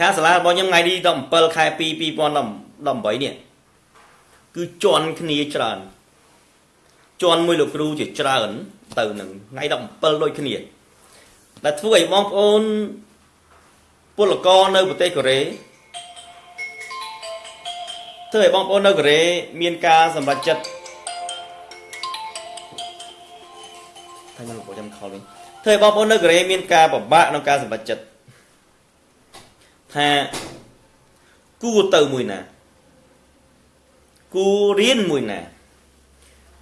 ខាសាលារបស់ខ្ញុំថ្ងៃទី17ខែ2 2018នេះគឺជន់គ្នាច្រើនជន់មួយលោកគ្រូជាច្រើន ទៅនឹងថ្ងៃ17ដូចគ្នាដែលធ្វើឲ្យបងប្អូនពលករនៅប្រទេសកូរ៉េធ្វើឲ្យបងប្អូននៅកូរ៉េមានការសម្រេចចិត្តតែខ្ញុំបងខ្ញុំខលវិញធ្វើឲ្យបងប្អូននៅកូរ៉េមានការពិបាកក្នុងការសម្រេចចិត្ត ថាគួរទៅមួយណាគួររៀនមួយណា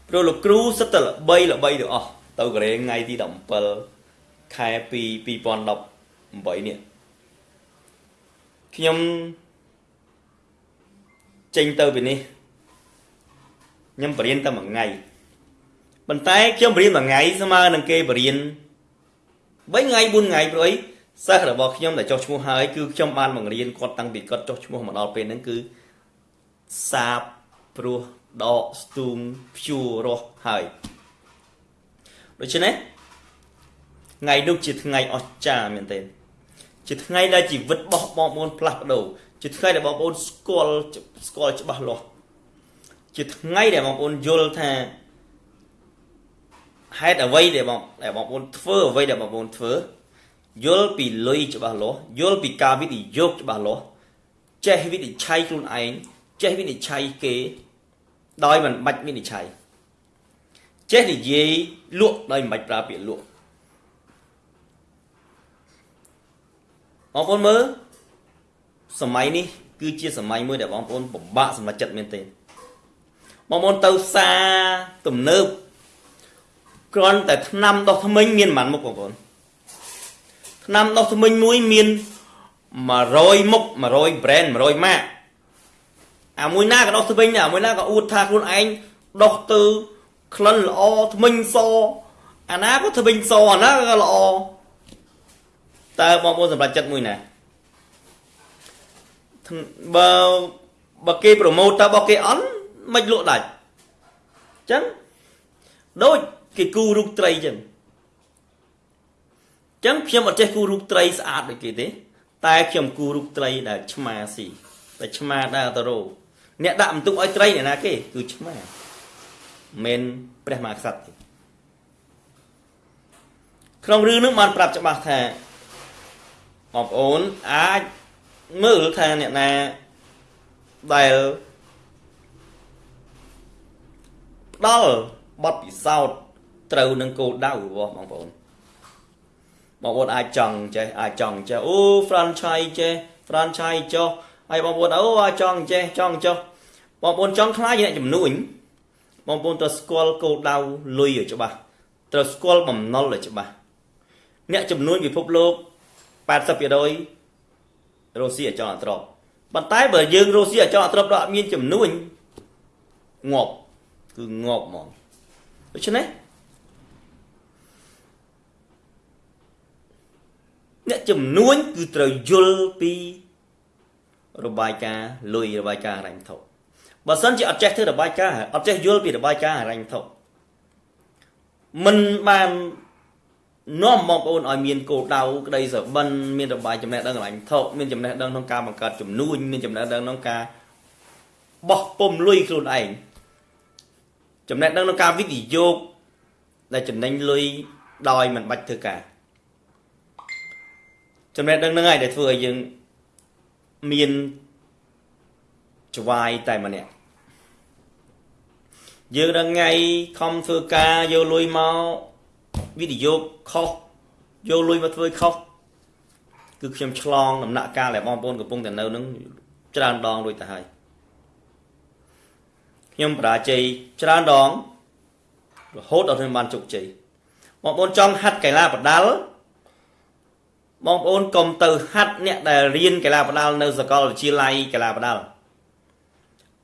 ព្រោះលោកគ្រូសិតតែល្បីល្បីទាំងអស់ទៅកូរ៉េថ្ងៃទី17ខែ2 2018នេះខ្ញុំចេញទៅពីនេះខ្ញុំបរៀនតែមួយថ្ងៃប៉ុន្តែខ្ញុំបរៀនមួយថ្ងៃស្មើនឹងគេបរៀន3ថ្ងៃ4ថ្ងៃព្រោះអី សិស្សរបស់ខ្ញុំដែលចុះឈ្មោះហើយគឺខ្ញុំបានបង្រៀនគាត់តាំងពីគាត់ចុះឈ្មោះមកដល់ពេលហ្នឹងគឺសាបព្រោះដកស្ទូងព្យួររស់ហើយដូច្នេះថ្ងៃនោះជាថ្ងៃអស្ចារ្យមែនទែនជាថ្ងៃដែលជីវិតរបស់បងប្អូនផ្លាស់ប្ដូរជាថ្ងៃដែលបងប្អូនស្គាល់ស្គាល់ច្បាស់លាស់ជាថ្ងៃដែលបងប្អូនយល់ថាហេតុអ្វីដែលបងដែលបងប្អូនធ្វើអ្វីដែលបងប្អូនធ្វើ យល់ពីលុយច្បាស់លាស់យល់ពីការវិនិយោគច្បាស់លាស់ចេះវិនិច្ឆ័យខ្លួនឯងចេះវិនិច្ឆ័យគេ ដោយមិនបាច់វិនិច្ឆ័យចេះនិយាយលក់ដោយមិនបាច់ប្រើពាក្យលក់បងប្អូនមើលសម័យនេះគឺជាសម័យមួយដែលបងប្អូនពិបាកសម្រេចចិត្តមែនទេបងប្អូនទៅផ្សារទំនើបគ្រាន់តែឆ្នាំដោះធ្មេញមានប៉ុន្មានមុខបងប្អូន ឆ្នាំដោះធ្មេញមួយមាន100មុខ100 brand 100ម៉ាកអាមួយណាក៏ដោះធ្មេញដែរអាមួយណាក៏អួតថាខ្លួនឯងដោះទៅក្លិនល្អធ្មេញសអាណាក៏ធ្មេញសអាណាក៏ល្អតើបងប្អូនសម្រាប់ចិត្តមួយណាបើបើគេប្រម៉ូតតើបើគេអន់មិនលក់ដាច់អញ្ចឹងដូចគេគូរូបត្រីអញ្ចឹងអញ្ចឹងខ្ញុំអត់ចេះគូរូបត្រីស្អាតដូចគេទេ តែខ្ញុំគូរូបត្រីដែលឆ្មាស៊ីតែឆ្មាដែលអត់រោអ្នកដាក់បន្ទុកឲ្យត្រីអ្នកណាគេគឺឆ្មាមិនព្រះមហាក្សត្រទេក្នុងរឿងនោះបានប្រាប់ច្បាស់ថាបងប្អូនអាចមើលថាអ្នកណាដែលផ្ដល់បទពិសោធន៍ត្រូវនឹងគោលដៅរបស់បងប្អូន បងប្អូនអាចចង់ចេះអាចចង់ចេះអូ franchise ចេះ franchise ចុះហើយបងប្អូនអូអាចចង់ចេះចង់ចុះបងប្អូនចង់ខ្លាចអ្នកជំនួញបងប្អូនត្រូវស្គាល់គោលដៅលុយឲ្យច្បាស់ត្រូវស្គាល់បំណុលឲ្យច្បាស់អ្នកជំនួញពិភពលោក80%រស់ស៊ីអចលអត្រប់ប៉ុន្តែបើយើងរស់ស៊ីអចលអត្រប់ដល់អត់មានចំនួនងាប់គឺងាប់ហ្មងដូច្នេះ អ្នកចំនួនគឺត្រូវយល់ពីរបាយការណ៍លុយរបាយការណ៍រញ្ញធុបើសិនជាអត់ចេះធ្វើរបាយការណ៍អត់ចេះយល់ពីរបាយការណ៍រញ្ញធុមិនបាននាំបងប្អូនឲ្យមានគោលដៅក្តីស្របិនមានរបាយចំណេះដឹងកន្លែងថោមានចំណេះដឹងក្នុងការបង្កើតចំនួនមានចំណេះដឹងក្នុងការបោះពុំលុយខ្លួនឯងចំណេះដឹងក្នុងការវិនិយោគដែលចំណេញលុយដោយមិនបាច់ធ្វើការ ចំណេះដឹងហ្នឹងហើយដែលធ្វើឲ្យយើងមានច្វាយតែម្នាក់យើងដល់ថ្ងៃខំធ្វើការយកលុយមកវិនិយោគខុសយកលុយមកធ្វើខុសគឺខ្ញុំឆ្លងដំណាក់កាលដែលបងប្អូនកំពុងតែនៅនឹងច្រើនដងរួចទៅហើយខ្ញុំបរាជ័យច្រើនដងរហូតដល់ខ្ញុំបានជោគជ័យបងប្អូនចង់ហាត់កីឡាបដាល់ បងប្អូនកុំទៅហាត់អ្នកដែលរៀនកីឡាបដាល់នៅសាកលវិទ្យាល័យកីឡាបដាល់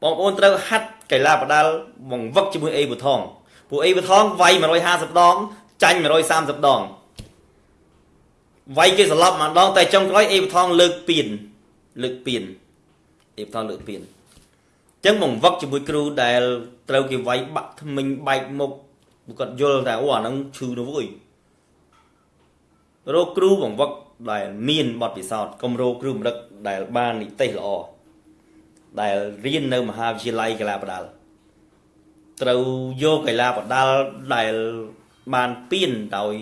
បងប្អូនត្រូវហាត់កីឡាបដាល់បង្វឹកជាមួយអេប៊ូថងពួកអេប៊ូថងវាយ150ដងចាញ់130ដងវាយគេសន្លប់មួយដងតែចុងក្រោយអេបថងលើកពៀនលើកពៀនអេបថងលើកពៀនអញ្ចឹងបង្វឹកជាមួយគ្រូដែលត្រូវគេវាយបាក់ថ្មិញបែកមុខគាត់យល់តែអូអាហ្នឹងឈឺទៅវើយរកគ្រូបង្វឹក ដែលមានបទពិសោធន៍គម្រោគ្រូមរឹកដែលបាននិទេសល្អដែលរៀននៅមហាវិទ្យាល័យកីឡាបដាល់ត្រូវយកកីឡាបដាល់ដែលបានពៀនដោយ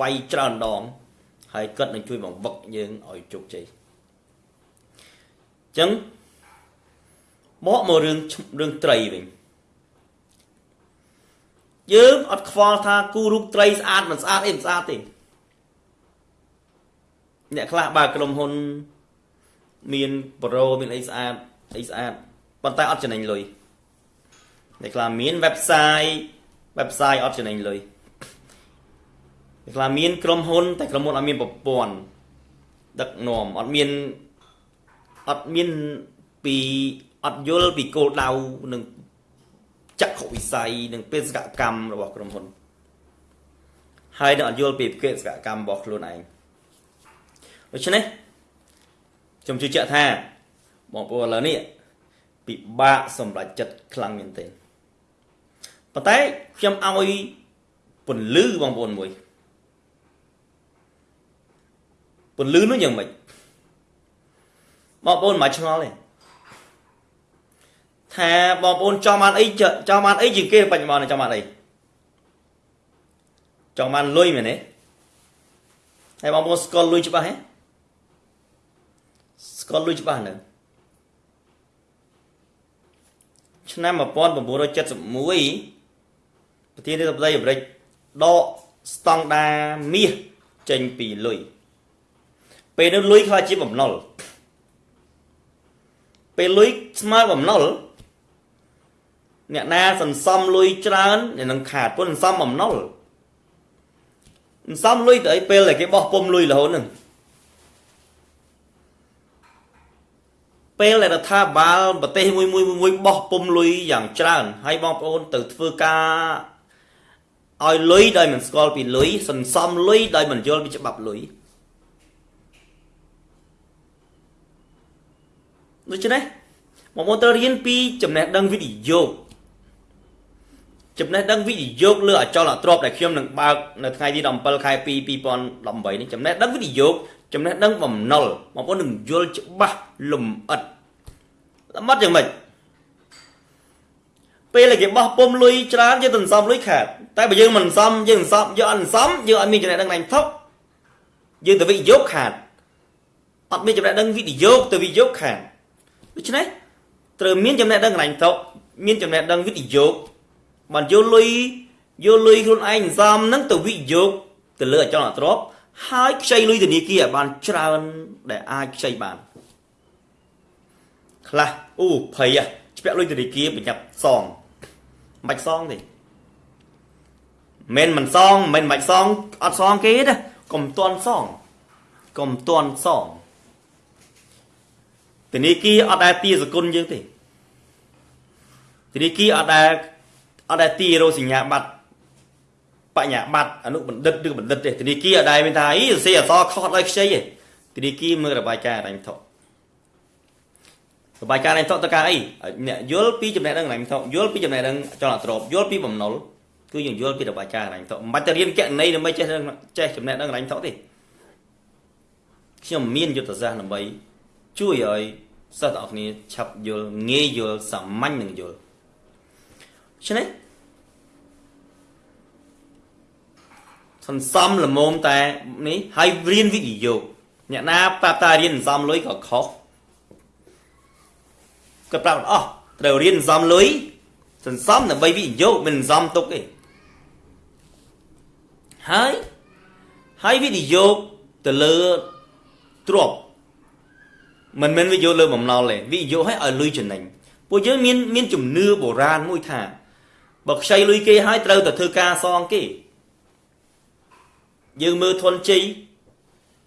វាយច្រើនដង ហើយគាត់នឹងជួយបង្វឹកយើងឲ្យជោគជ័យអញ្ចឹងមកមករឿងរឿងត្រីវិញយើងអត់ខ្វល់ថាគូរូបត្រីស្អាតមិនស្អាតអីមិនស្អាតទេ អ្នកខ្លះបើក្រុមហ៊ុនមានប្រូមានអីស្អាតអីស្អាតប៉ុន្តែអត់ចំណេញលុយអ្នកខ្លះមាន website website អត់ចំណេញលុយអ្នកខ្លះមានក្រុមហ៊ុន តែក្រុមហ៊ុនអត់មានប្រព័ន្ធដឹកនាំអត់មានអត់មានពីអត់យល់ពីគោលដៅនិងចក្ខុវិស័យនិងបេសកកម្មរបស់ក្រុមហ៊ុនហើយនឹងអត់យល់ពីបេសកកម្មរបស់ខ្លួនឯង ដូច្នេះខ្ញុំជឿជាក់ថាបងប្អូនឥឡូវនេះពិបាកសម្រេចចិត្តខ្លាំងមែនទែនប៉ុន្តែខ្ញុំឲ្យពន្លឺបងប្អូនមួយពន្លឺនោះយ៉ាងម៉េចបងប្អូនមិនឆ្ងល់ទេថាបងប្អូនចង់បានអីចង់បានអីជាងគេបច្ចុប្បន្នចង់បានអីចង់បានលុយមែនទេហើយបងប្អូនស្គាល់លុយច្បាស់ហ៎ ស្គាល់លុយច្បាស់នៅឆ្នាំ1971ប្រធានាធិបតីអាមេរិកដកស្តង់ដាមាសចេញពីលុយពេលនោះលុយខ្លាចជាបំណុលពេលលុយស្មើបំណុលអ្នកណាសន្សំលុយច្រើននឹងខាតពុនសន្សំបំណុលសន្សំលុយទៅអីពេលដែលគេបោះពុំលុយរហូតហ្នឹង ពេលដែលរដ្ឋាភិបាលប្រទេសមួយមួយមួយបោះពុំលុយយ៉ាងច្រើនហើយបងប្អូនទៅធ្វើការឲ្យលុយដោយមិនស្គាល់ពីលុយសន្សំលុយដោយមិនយល់ពីច្បាប់លុយដូច្នេះបងប្អូនត្រូវរៀនពីចំណេះដឹងវិនិយោគចំណេះដឹងវិនិយោគលើអចលនទ្រព្យដែលខ្ញុំនឹងបើកនៅថ្ងៃទី17ខែ2 2018នេះចំណេះដឹងវិនិយោគ ចំណេះដឹងបំណុលបងប្អូននឹងយល់ច្បាស់លំអិតលំអិតយ៉ាងម៉េចពេលគេបោះពុំលុយច្រើនយើងទៅសំលុយខាតតែបើយើងមិនសំយើងសំយើងអត់សំយើងអត់មានចំណេះដឹងណែថុកយើងទៅវិនិយោគខាតអត់មានចំណេះដឹងវិនិយោគទៅវិនិយោគខាតដូច្នេះត្រូវមានចំណេះដឹងណែថុកមានចំណេះដឹងវិនិយោគបានយកលុយយកលុយខ្លួនឯងសំនឹងទៅវិនិយោគទៅលើអចលនទ្រព្យ ហើយខ្ចីលុយធនាគារឲ្យបានច្រើនដែលអាចខ្ចីបានខ្លះអូភ័យឆ្ពាក់លុយធនាគារប្រញាប់សងមិនបាច់សងទេមិនមិនសងមិនមិនបាច់សងអត់សងគេទេកុំតន់សងកុំតន់សងធនាគារអត់ដែលទាសគុណយើងទេធនាគារអត់ដែលអត់ដែលទីរោសញ្ញាបត្រ បញ្ញាបត្រអនុបណ្ឌិតឬបណ្ឌិតទេធនាគារអត់ដែលមានថាអីសរសេរអក្សរខុសដោយខ្ចីទេធនាគារមើលរបាយការណ៍រញ្ញថុរបាយការណ៍រញ្ញថុទៅការអីអ្នកយល់ពីចំណេះដឹងរញ្ញថុយល់ពីចំណេះដឹងចលនាទ្រព្យយល់ពីបំណុលគឺយើងយល់ពីរបាយការណ៍រញ្ញថុមិនបាច់ទៅរៀនកណន័យដើម្បីចេះចេះចំណេះដឹងរញ្ញថុទេខ្ញុំមានយុទ្ធសាស្ត្រដើម្បីជួយឲ្យសិស្សទាំងអស់គ្នាឆាប់យល់ងាយយល់សាមញ្ញនឹងយល់ឆ្នេះ សន្សំល្មមតែនេះហើយរៀនវិនិយោគអ្នកណាប្រាប់តារៀនសន្សំលុយក៏ខុសក៏ប្រាប់អស់ត្រូវរៀនសន្សំលុយសន្សំដើម្បីវិនិយោគមិនសន្សំទុកទេហើយហើយវិនិយោគទៅលើទ្រព្យមិនមែនវិនិយោគលើបំណុលទេវិនិយោគឲ្យឲ្យលុយចំណេញពួកយើងមានមានជំនឿបុរាណមួយថាបើខ្ចីលុយគេហើយត្រូវតែធ្វើការសងគេ យើងមើលធនជ័យ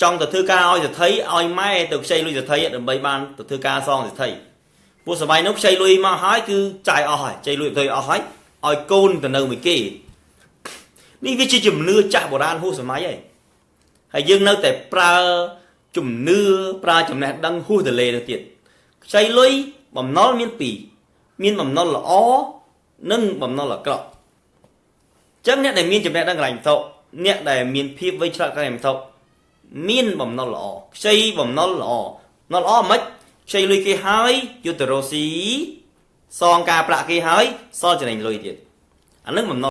ចង់ទៅធ្វើការឲ្យសេដ្ឋីឲ្យម៉ែទៅខ្ចីលុយសេដ្ឋីដើម្បីបានទៅធ្វើការសងសេដ្ឋីពួកសម័យនោះខ្ចីលុយមកហើយគឺចាយអស់ហើយខ្ចីលុយទៅអស់ហើយឲ្យកូនទៅនៅមួយគេនេះវាជាជំនឿចាស់បុរាណហួសសម័យហើយហើយយើងនៅតែប្រើជំនឿប្រើចំណេះដឹងហួសទៅលេទៅទៀតខ្ចីលុយបំណុលមានពីរមានបំណុលល្អនិងបំណុលអាក្រក់អញ្ចឹងអ្នកដែលមានចំណេះដឹងកន្លែងវត្ថុ អ្នកដែលមានភាពវៃឆ្លាតខាងហិរញ្ញវត្ថុមានបំណុលល្អខ្ចីបំណុលល្អបំណុលល្អមិនខ្ចីលុយគេហើយយកទៅរកស៊ីសងការប្រាក់គេហើយសល់ចំណេញលុយទៀតអានឹងបំណុល